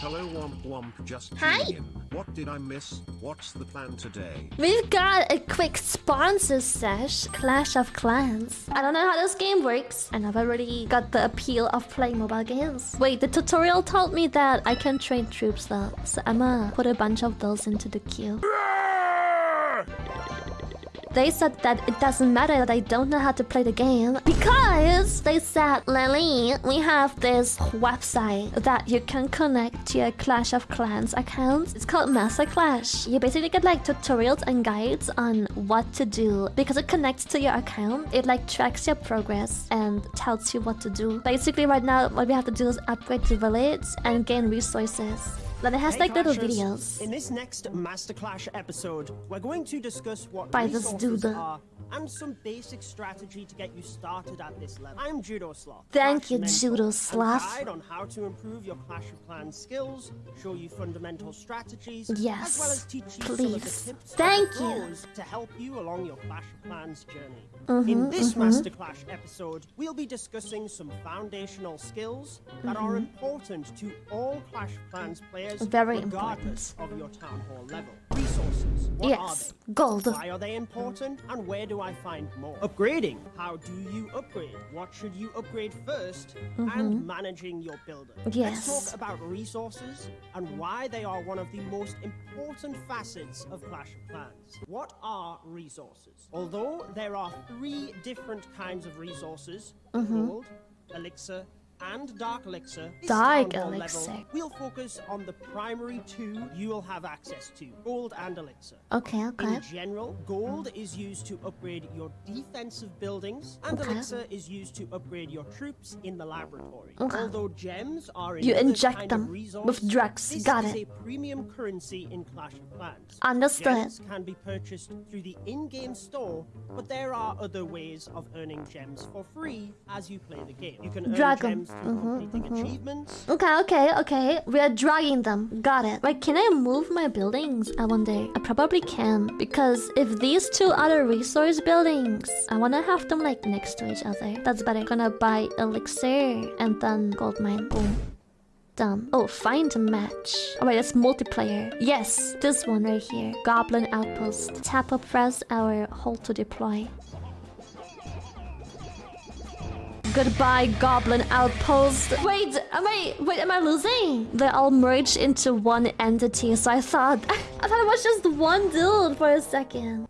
Hello Womp Womp just Hi. in. What did I miss? What's the plan today? We've got a quick sponsor sesh, Clash of Clans. I don't know how this game works, and I've already got the appeal of playing mobile games. Wait, the tutorial told me that I can train troops though, so I'ma put a bunch of those into the queue. They said that it doesn't matter that I don't know how to play the game because they said, Lily, we have this website that you can connect to your Clash of Clans account. It's called Master Clash. You basically get like tutorials and guides on what to do because it connects to your account. It like tracks your progress and tells you what to do. Basically, right now, what we have to do is upgrade the village and gain resources. Then it has Hey like little Clashers, videos. In this next Master Clash episode, we're going to discuss what By this dude. are and some basic strategy to get you started at this level. I'm Judo Sloth. Thank you, Judo Sloth. guide on how to improve your Clash of Clans skills, show you fundamental strategies, Yes, as well as teach you some of the please. tips Thank you. to help you along your Clash of Clans journey. Mm-hmm, In this Master Clash episode, we'll be discussing some foundational skills that are important to all Clash of Clans players Mm-hmm. Very regardless of your Town Hall level. Resources. What Yes, are they? gold. Why are they important and where do I find more? Upgrading. How do you upgrade? What should you upgrade 1st mm-hmm. And managing your builder. Yes. Let's talk about resources and why they are one of the most important facets of Clash of Clans. What are resources? Although there are three different kinds of resources, gold, mm-hmm. elixir, and dark elixir. this Dark elixir. Level, we'll focus on the primary two you will have access to, gold and elixir. Okay, okay. In general, gold is used to upgrade your defensive buildings, and Okay. elixir is used to upgrade your troops in the laboratory. Okay. Although gems are You inject them resource, with drugs. Got it. a premium currency in Clash of Clans. Understood. Gems can be purchased through the in-game store, but there are other ways of earning gems for free as you play the game. You can earn 'em. gems through completing achievements, Okay, okay, okay. We are dragging them. Got it. Wait, can I move my buildings? I wonder. I probably can. Because if these two other resource buildings, I want to have them like next to each other. That's better. Gonna buy elixir and then gold mine. Boom. Done. Oh, find a match. Oh wait, that's multiplayer. Yes, this one right here. Goblin outpost. Tap or press our hold to deploy. Goodbye, Goblin Outpost. Wait, am I wait? Am I losing? They all merged into one entity. So I thought, I thought it was just one dude for a second.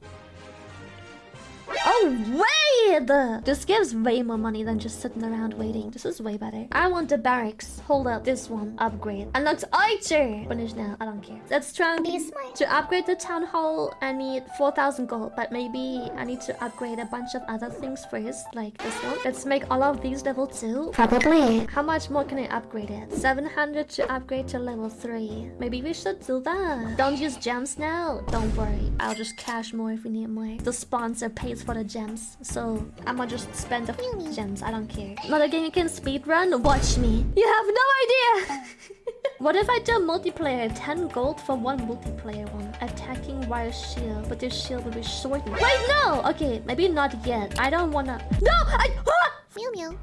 Oh wait! This gives way more money than just sitting around waiting. This is way better. I want the barracks. Hold up, this one. Upgrade. Unlocked Archer! Finish now. I don't care. Let's try and Be smart. to upgrade the town hall, I need 4,000 gold, but maybe I need to upgrade a bunch of other things first, like this one. Let's make all of these level 2. Probably. How much more can I upgrade it? 700 to upgrade to level 3. Maybe we should do that. Don't use gems now. Don't worry. I'll just cash more if we need more. The sponsor pays for the gems, so I'ma just spend the gems. I don't care. Another game you can speedrun? Watch me. You have no idea! What if I do multiplayer? 10 gold for one multiplayer one. Attacking wire shield, but this shield will be shortened. Wait, no! Okay, maybe not yet. I don't wanna... No! I... Ah! Mew mew.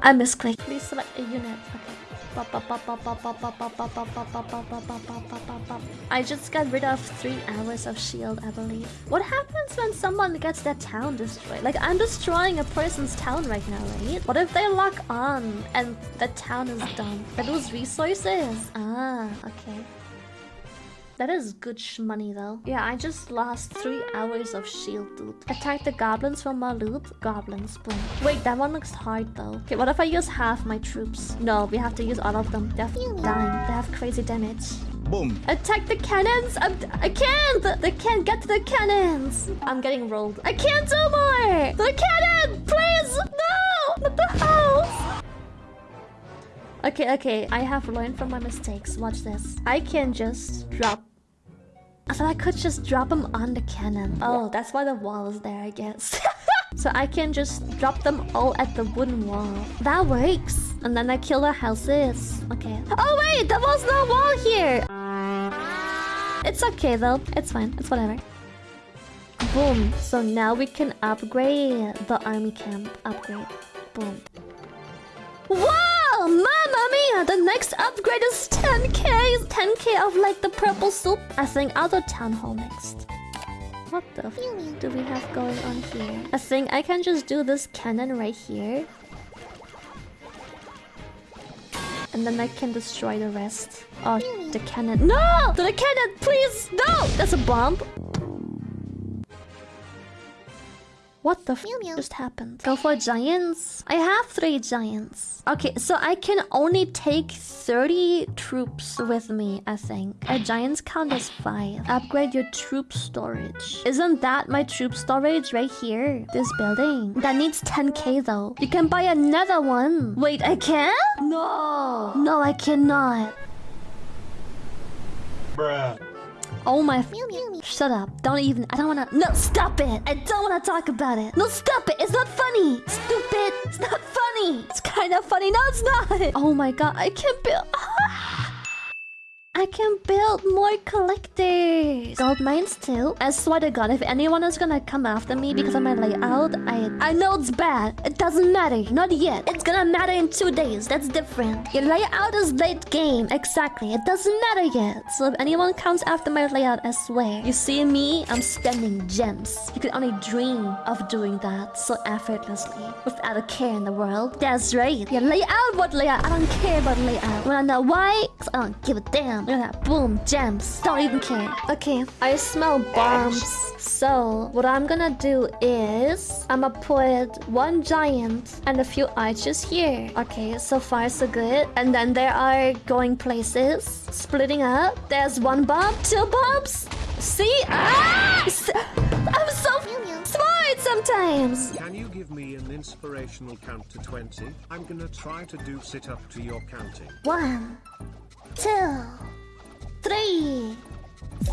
I misclicked. Please select a unit. Okay. I just got rid of three hours of shield, I believe. What happens when someone gets their town destroyed? Like, I'm destroying a person's town right now, right? What if they lock on and the town is done? They lose resources? Ah, okay. That is good money though. Yeah, I just lost three hours of shield, dude. Attack the goblins from my loot. Goblins, boom. Wait, that one looks hard though. Okay, what if I use half my troops? No, we have to use all of them. They're dying. They have crazy damage. Boom. Attack the cannons! I'm, I can't! They can't get to the cannons! I'm getting rolled. I can't do more! The cannon! Please! No! Not the house! Okay, okay. I have learned from my mistakes. Watch this. I can just drop... I thought I could just drop them on the cannon. Oh, that's why the wall is there, I guess. so I can just drop them all at the wooden wall. That works. And then I kill the houses. Okay. Oh wait, there was no wall here! It's okay though. It's fine. It's whatever. Boom. So now we can upgrade the army camp. Upgrade. Boom. Yeah, the next upgrade is 10k. 10k of like the purple soup. I think I'll do town hall next. What the f do we have going on here? I think I can just do this cannon right here. And then I can destroy the rest. Oh, the cannon. No! The cannon, please! No! That's a bomb. What the f just happened? Go for giants? I have three giants. Okay, so I can only take 30 troops with me, I think. A giants count as 5. Upgrade your troop storage. Isn't that my troop storage right here? This building. That needs 10k though. You can buy another one. Wait, I can? No. No, I cannot. Bruh. Oh my Shut up. Don't even- I don't wanna- No, stop it! I don't wanna talk about it! No, stop it! It's not funny! Stupid! It's not funny! It's kinda funny. No, it's not! Oh my god, I can't build- I can build more collectors. Gold mines too. I swear to god, if anyone is gonna come after me because of my layout, I I know it's bad. It doesn't matter. Not yet. It's gonna matter in two days. That's different. Your layout is late game. Exactly. It doesn't matter yet. So if anyone comes after my layout, I swear. You see me? I'm spending gems. You could only dream of doing that so effortlessly without a care in the world. That's right. Your layout, what layout? I don't care about layout. Wanna know why? 'Cause I don't give a damn. Look at that. Boom. Gems. Don't even care. Okay. I smell bombs. So, what I'm gonna do is... I'ma put one giant and a few archers here. Okay, so far so good. And then there are going places. Splitting up. There's one bomb. Two bombs. See? Ah! I'm so smart sometimes. Can you give me an inspirational count to 20? I'm gonna try to do sit up to your counting. One, two, three,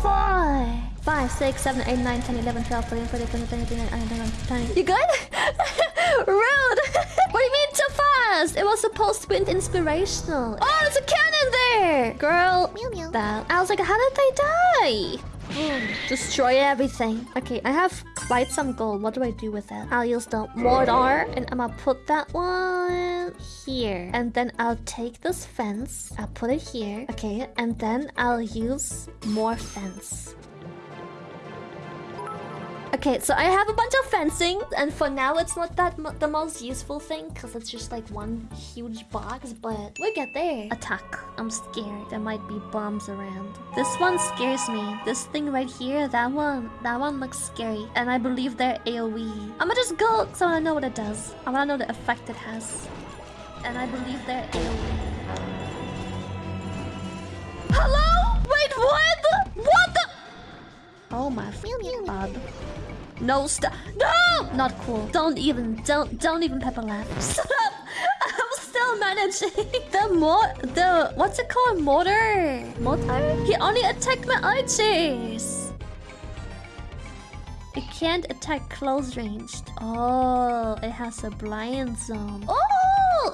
four, five, six, seven, eight, nine, ten, eleven, twelve, thirteen, fourteen, fifteen, sixteen, seventeen, eighteen, nineteen. You good? Rude! what do you mean too fast? It was supposed to be inspirational. Oh, there's a cannon there! Girl, that. I was like, how did they die? Destroy everything. Okay, I have quite some gold. What do I do with it? I'll use the mortar and I'm gonna put that one here. And then I'll take this fence. I'll put it here. Okay, and then I'll use more fence. Okay, so I have a bunch of fencing, and for now it's not that the most useful thing because it's just like one huge box, but we'll get there. Attack. I'm scared. There might be bombs around. This one scares me. This thing right here, that one, that one looks scary, and I believe they're AoE. I'm gonna just go because I wanna know what it does. I wanna know the effect it has, and I believe they're AoE. Oh my f***ing god. No stop. No! Not cool. Don't even, don't, don't even pepper laugh. Shut up! I'm still managing. The more, the, what's it called? Mortar? Mortar? He only attacked my archers. It can't attack close ranged. Oh, it has a blind zone. Oh,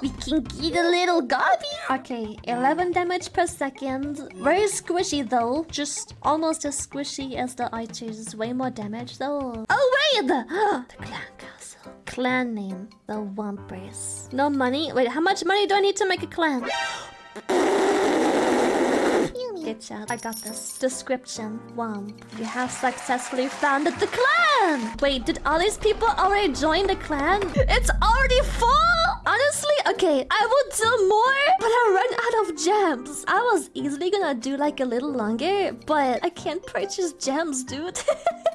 we can get a little gobby. Okay, 11 damage per second. Very squishy though. Just almost as squishy as the archers. Way more damage though. Oh wait, the, clan castle. Clan name, the Wumpers. No money. Wait, how much money do I need to make a clan? Good job. I got this. Description. Womp. You have successfully founded the clan! Wait, did all these people already join the clan? It's already full! Honestly, okay, I will do more, but I run out of gems. I was easily gonna do like a little longer, but I can't purchase gems, dude.